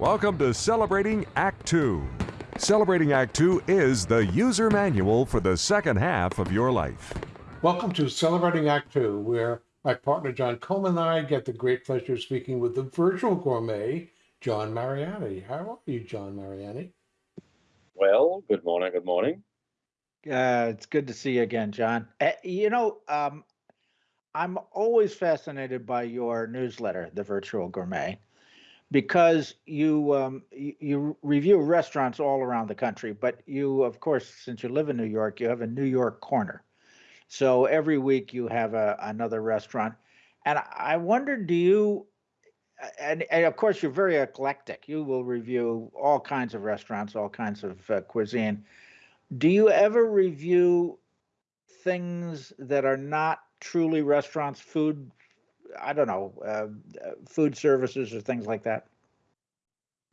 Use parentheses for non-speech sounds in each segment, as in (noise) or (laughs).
Welcome to Celebrating Act Two. Celebrating Act Two is the user manual for the second half of your life. Welcome to Celebrating Act Two, where my partner John Coleman and I get the great pleasure of speaking with the virtual gourmet, John Mariani. How are you, John Mariani? Well, good morning. Good morning. Uh, it's good to see you again, John. Uh, you know, um, I'm always fascinated by your newsletter, The Virtual Gourmet, because you, um, you review restaurants all around the country. But you, of course, since you live in New York, you have a New York corner. So every week you have a, another restaurant, and I wonder, do you? And, and of course, you're very eclectic. You will review all kinds of restaurants, all kinds of uh, cuisine. Do you ever review things that are not truly restaurants, food? I don't know, uh, uh, food services or things like that.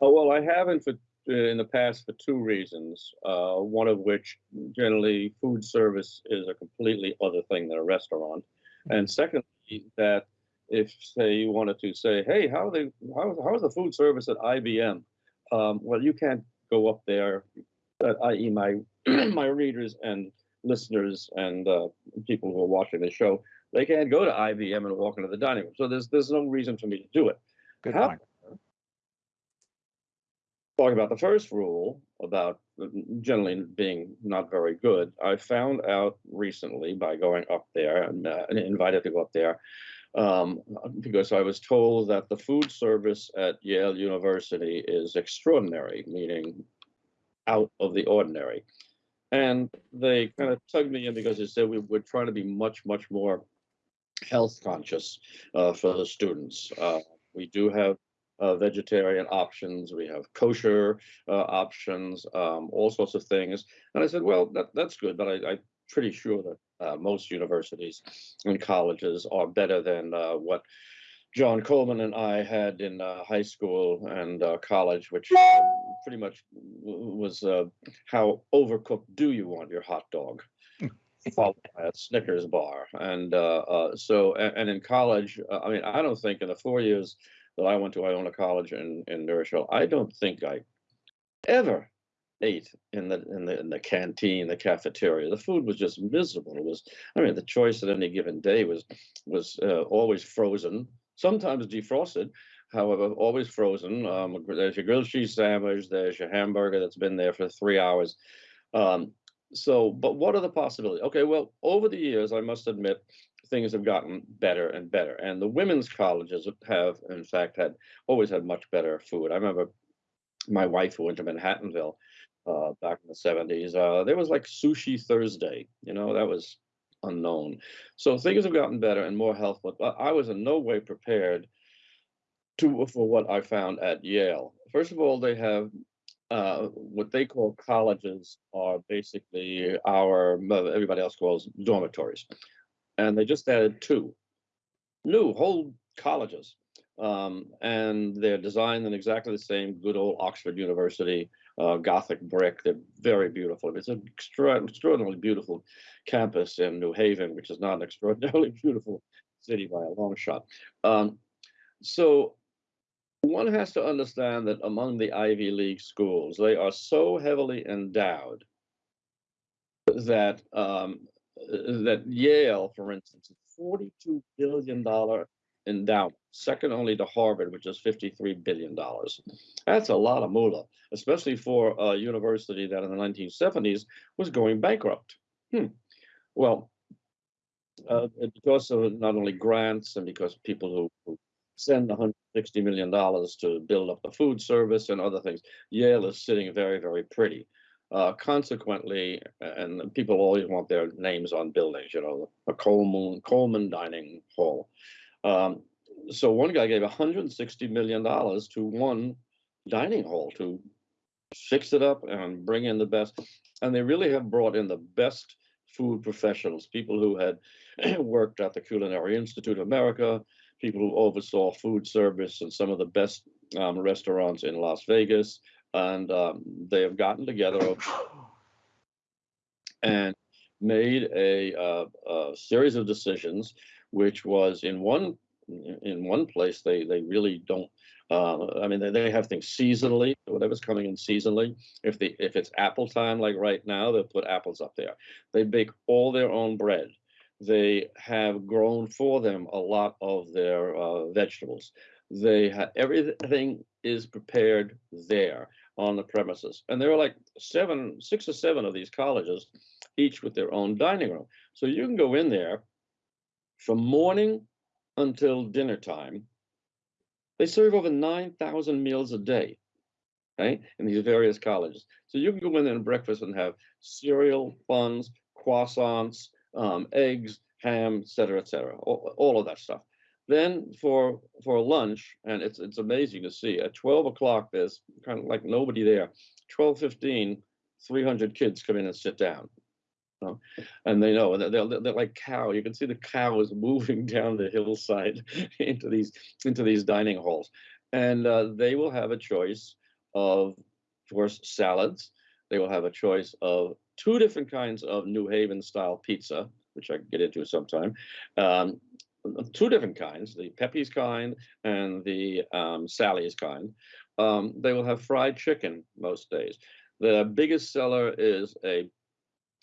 Oh, well, I haven't for, uh, in the past for two reasons. Uh, one of which, generally, food service is a completely other thing than a restaurant, and secondly, that if say you wanted to say, hey, how are they, how, how's the food service at IBM? Um, well, you can't go up there, uh, i.e., my (clears throat) my readers and listeners and uh, people who are watching the show, they can't go to IBM and walk into the dining room. So there's there's no reason for me to do it. Good How- point. talking about the first rule about generally being not very good, I found out recently by going up there and, uh, invited to go up there um, because I was told that the food service at Yale University is extraordinary, meaning out of the ordinary. And they kind of tugged me in because they said we were trying to be much, much more health conscious uh, for the students. Uh, we do have uh, vegetarian options. We have kosher uh, options, um, all sorts of things. And I said, well, that, that's good, but I, I'm pretty sure that uh, most universities and colleges are better than uh, what John Coleman and I had in high school and college, which uh, pretty much was how overcooked do you want your hot dog? Followed by a Snickers bar, and uh, uh, so and, and in college, uh, I mean, I don't think in the four years that I went to Iona College in in New Rochelle, I don't think I ever ate in the in the in the canteen, the cafeteria. The food was just miserable. It was, I mean, the choice at any given day was was uh, always frozen, sometimes defrosted. However, always frozen. Um, there's your grilled cheese sandwich. There's your hamburger that's been there for three hours. Um, so, but what are the possibilities? Okay, well, over the years, I must admit, things have gotten better and better, and the women's colleges have, in fact, had always had much better food. I remember my wife who went to Manhattanville uh, back in the 70s. Uh, there was like sushi Thursday. You know, that was unknown. So things have gotten better and more healthful. But I was in no way prepared to for what I found at Yale. First of all, they have uh, what they call colleges are basically our everybody else calls dormitories, and they just added two new whole colleges, um, and they're designed in exactly the same good old Oxford University uh, Gothic brick. They're very beautiful. It's an extra, extraordinarily beautiful campus in New Haven, which is not an extraordinarily (laughs) beautiful city by a long shot. Um, so one has to understand that among the Ivy League schools, they are so heavily endowed that um, that Yale, for instance, forty-two billion dollar endowment, second only to Harvard, which is fifty-three billion dollars. That's a lot of moolah, especially for a university that in the nineteen seventies was going bankrupt. Hmm. Well, uh, because of not only grants and because people who, who send 160 million dollars to build up the food service and other things, Yale is sitting very, very pretty. Uh, consequently, and people always want their names on buildings, you know, a Coleman Coleman Dining Hall. Um, so one guy gave 160 million dollars to one dining hall to fix it up and bring in the best. And they really have brought in the best food professionals, people who had (clears throat) worked at the Culinary Institute of America, people who oversaw food service in some of the best um, restaurants in Las Vegas, and um, they have gotten together and made a, uh, a series of decisions, which was in one in one place they they really don't Uh, I mean, they, they have things seasonally, whatever's coming in seasonally. If the if it's apple time, like right now, they'll put apples up there. They bake all their own bread. They have grown for them a lot of their uh, vegetables. They everything is prepared there on the premises, and there are like seven, six or seven of these colleges, each with their own dining room. So you can go in there from morning until dinner time. They serve over 9,000 meals a day, right, in these various colleges. So you can go in there and breakfast and have cereal, buns, croissants, um, eggs, ham, et cetera, et cetera, all, all of that stuff. Then for for lunch, and it's it's amazing to see, at 12 o'clock, there's kind of like nobody there. 12.15, 300 kids come in and sit down. know, and they know, they're, they're, they're like cow. You can see the cow is (laughs) moving down the hillside (laughs) into these into these dining halls, and uh, they will have a choice of, of course, salads. They will have a choice of two different kinds of New Haven style pizza, which I can get into sometime. Um, two different kinds, the Pepe's kind and the um, Sally's kind. Um, they will have fried chicken most days. The biggest seller is a,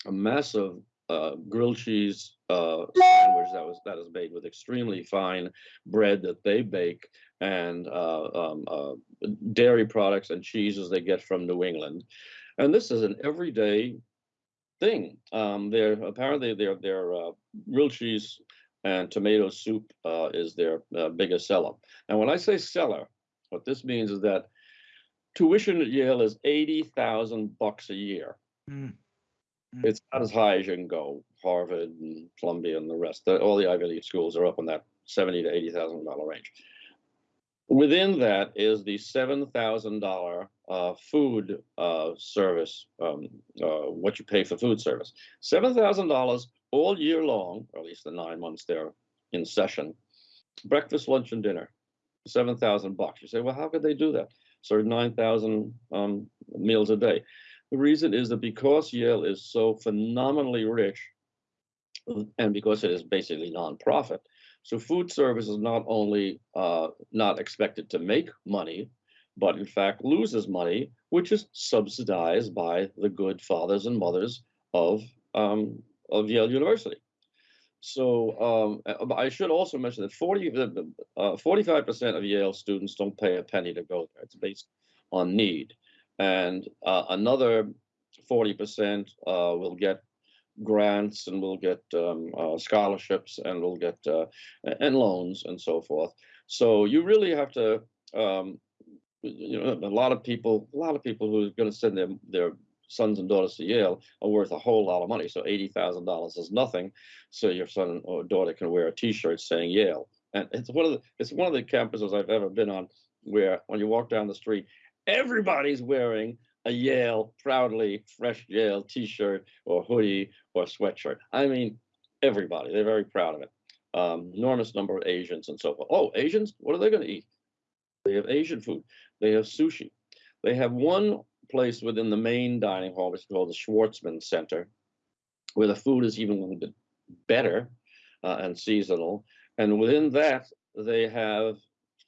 a massive uh, grilled cheese uh, sandwich that was that is made with extremely fine bread that they bake and uh, um, uh, dairy products and cheeses they get from New England. And this is an everyday thing. Um, they're apparently their their uh, grilled cheese and tomato soup uh, is their uh, biggest seller. And when I say seller, what this means is that tuition at Yale is eighty thousand bucks a year. Mm. Mm. It's not as high as you can go. Harvard and Columbia and the rest, all the Ivy League schools are up in that seventy to eighty thousand dollar range. Within that is the seven thousand dollar uh, food uh, service, um, uh, what you pay for food service. Seven thousand dollars all year long, or at least the nine months they're in session. Breakfast, lunch, and dinner, seven thousand bucks. You say, well, how could they do that? Serve nine thousand um, meals a day. The reason is that because Yale is so phenomenally rich, and because it is basically nonprofit, so food service is not only uh, not expected to make money, but in fact loses money, which is subsidized by the good fathers and mothers of um, of Yale University. So um, uh, I should also mention that 40, the- the, uh, 45% of Yale students don't pay a penny to go there. It's based on need. And uh, another 40% uh, will get grants and we'll get um, uh, scholarships and we'll get uh, and loans and so forth. So you really have to, um, you know, a lot of people, a lot of people who are going to send their their sons and daughters to Yale are worth a whole lot of money. So eighty thousand dollars is nothing. So your son or daughter can wear a T-shirt saying Yale, and it's one of the it's one of the campuses I've ever been on where when you walk down the street, everybody's wearing a Yale proudly fresh Yale T-shirt or hoodie or sweatshirt. I mean, everybody. They're very proud of it. Um, enormous number of Asians and so forth. Oh, Asians, what are they going to eat? They have Asian food. They have sushi. They have one place within the main dining hall, which is called the Schwarzman Center, where the food is even a little bit better uh, and seasonal. And within that, they have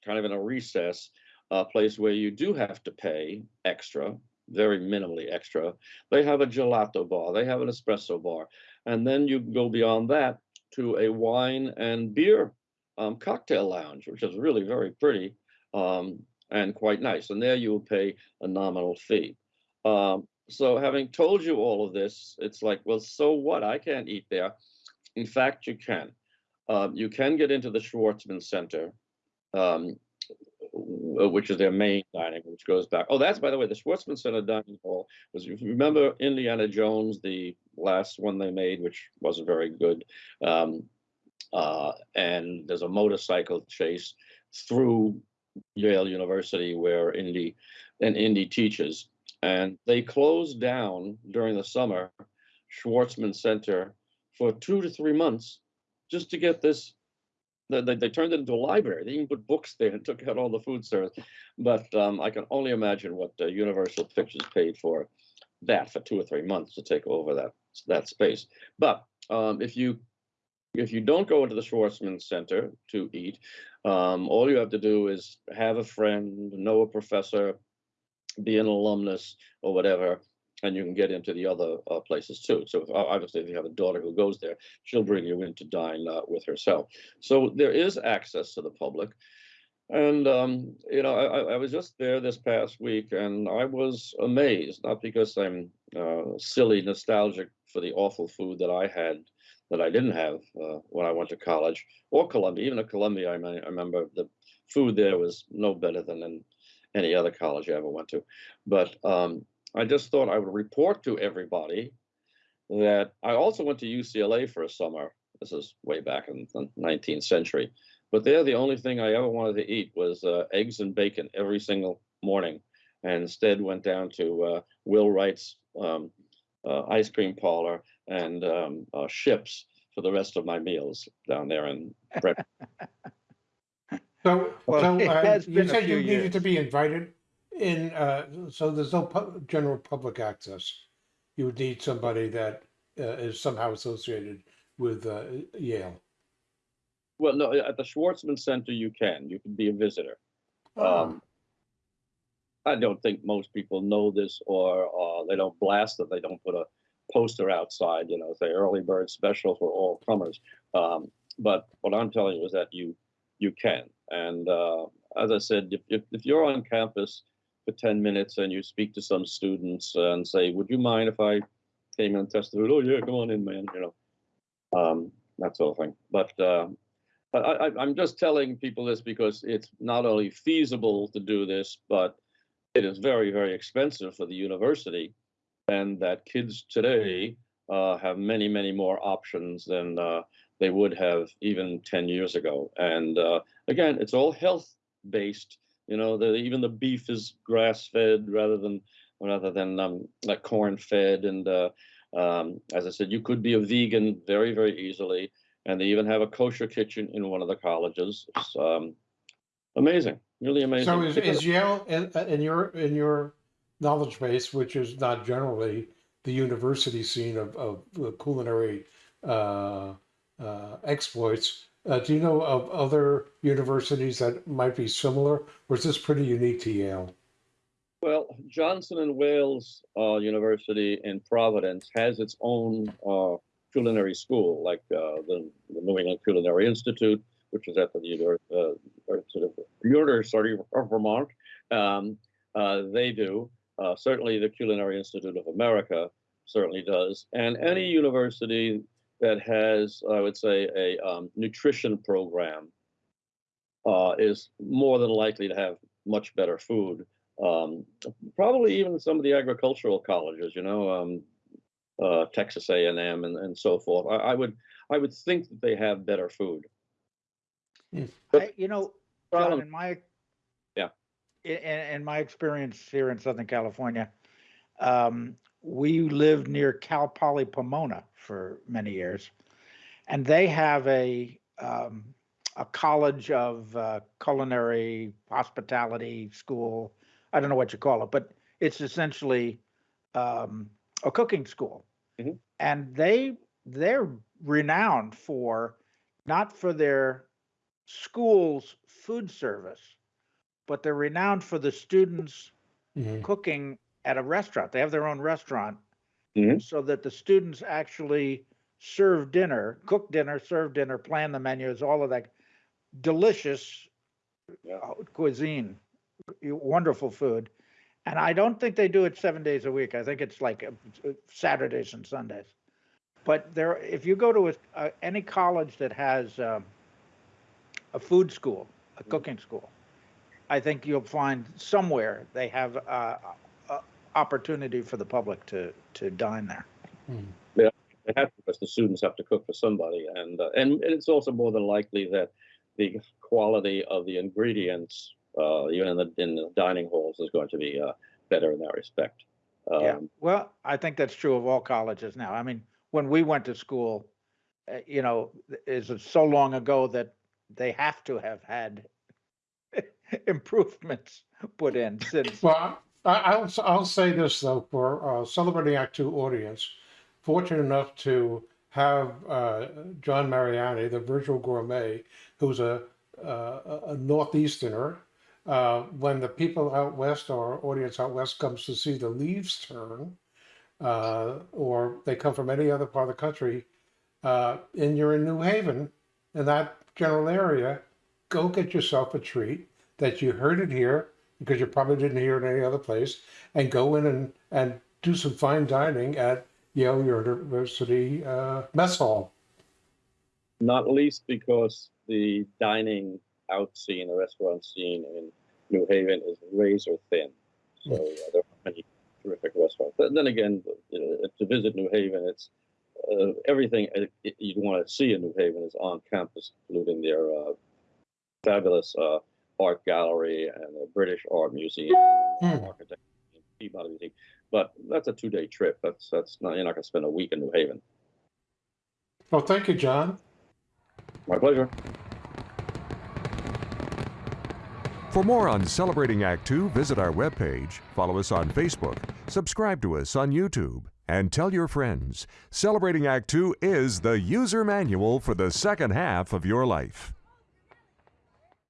kind of in a recess, a place where you do have to pay extra, very minimally extra. They have a gelato bar, they have an espresso bar, and then you go beyond that to a wine and beer um, cocktail lounge, which is really very pretty um, and quite nice. And there you will pay a nominal fee. Um, so having told you all of this, it's like, well, so what? I can't eat there. In fact, you can. Um, you can get into the Schwarzman Center, um, which is their main dining, which goes back. Oh, that's by the way, the Schwarzman Center dining hall was. Remember Indiana Jones, the last one they made, which wasn't very good, um, uh, and there's a motorcycle chase through Yale University where Indy and Indy teaches, and they closed down during the summer Schwarzman Center for two to three months just to get this. They, they, turned it into a library. They even put books there and took out all the food service. But um, I can only imagine what uh, Universal Pictures paid for that for two or three months to take over that that space. But um, if you if you don't go into the Schwarzman Center to eat, Um, all you have to do is have a friend, know a professor, be an alumnus or whatever, and you can get into the other uh, places too. So if, obviously, if you have a daughter who goes there, she'll bring you in to dine uh, with herself. So there is access to the public. And um, you know, I, I was just there this past week, and I was amazed. Not because I'm uh, silly nostalgic for the awful food that I had that I didn't have uh, when I went to college or Columbia. Even at Columbia, I, I remember the food there was no better than in any other college I ever went to. But um, I just thought I would report to everybody that I also went to UCLA for a summer. This is way back in the 19th century. But there, the only thing I ever wanted to eat was uh, eggs and bacon every single morning. And instead went down to uh, Will Wright's um, uh, ice cream parlor and um, uh, ships for the rest of my meals down there in Brett. So, Well, so uh, you said you few needed to be invited in, uh, so there's no pu- general public access. You would need somebody that uh, is somehow associated with uh, Yale. well, no, at the Schwarzman Center, you can. You can be a visitor. Oh. Um, I don't think most people know this, or uh, they don't blast it. They don't put a poster outside, you know, say early bird special for all comers. Um, but what I'm telling you is that you you can. And uh, as I said, if, if, if you're on campus for 10 minutes and you speak to some students and say, "Would you mind if I came in and tested it?" Oh yeah, come on in, man. You know, um, that sort of thing. But uh, I, I'm just telling people this because it's not only feasible to do this, but it is very, very expensive for the university, and that kids today uh, have many, many more options than uh, they would have even 10 years ago. And uh, again, it's all health based. You know, the, even the beef is grass fed rather than rather than um, like corn fed. And uh, um, as I said, you could be a vegan very, very easily. And they even have a kosher kitchen in one of the colleges. It's um, amazing, really amazing. So is, is Yale in, uh, in your in your knowledge base, which is not generally the university scene of, of culinary uh, uh, exploits, uh, do you know of other universities that might be similar, or is this pretty unique to Yale? Well, Johnson and Wales uh, University in Providence has its own uh, culinary school, like uh, the, the New England Culinary Institute, which is at the Univer- uh, of University of Vermont. Um, uh, they do. Certainly, the Culinary Institute of America certainly does, and any university that has, I would say, a um, nutrition program uh, is more than likely to have much better food um, probably even some of the agricultural colleges, you know, um, uh, Texas A&M and, and so forth. I, I would I would think that they have better food. I, you know, John, Problem- in my Yeah. in, in my experience here in Southern California, um, we lived near Cal Poly Pomona for many years, and they have a um, a college of uh, culinary hospitality school. I don't know what you call it, but it's essentially um, a cooking school, Mhm. and they they're renowned for not for their school's food service, but they're renowned for the students Mhm. cooking at a restaurant. They have their own restaurant Mhm. so that the students actually serve dinner, cook dinner, serve dinner, plan the menus, all of that delicious Yeah. uh, cuisine, wonderful food. And I don't think they do it seven days a week. I think it's like uh, Saturdays and Sundays. But there, if you go to a, uh, any college that has um, a food school, a cooking school, I think you'll find somewhere they have uh, uh, opportunity for the public to to dine there. Mhm. They have to, because the students have to cook for somebody, and uh, and, and it's also more than likely that the quality of the ingredients, uh, even in the in the dining halls, is going to be uh, better in that respect. Um, Yeah. Well, I think that's true of all colleges now. I mean, when we went to school, uh, you know, is it so long ago that they have to have had (laughs) improvements put in since. Well, I, I'll I'll say this though for uh, celebrating Act Two audience, fortunate enough to have uh, John Mariani, the virtual gourmet, who's a uh, a a northeasterner, uh, when the people out west or audience out west comes to see the leaves turn, uh, or they come from any other part of the country, uh, and you're in New Haven, in that general area, go get yourself a treat that you heard it here because you probably didn't hear it any other place, and go in and, and do some fine dining at Yale University uh, Mess Hall. Not least because the dining out scene, the restaurant scene in New Haven is razor thin. So uh, there are many terrific restaurants. But then again, you know, to visit New Haven, it's uh, everything uh, you'd want to see in New Haven is on campus, including their uh, fabulous uh, art gallery and the British Art Museum, Hmm. architecture, Peabody Museum. But that's a two-day trip. That's that's not you're not going to spend a week in New Haven. Well, thank you, John. My pleasure. For more on Celebrating Act Two, visit our webpage, follow us on Facebook, subscribe to us on YouTube, and tell your friends. Celebrating Act Two is the user manual for the second half of your life.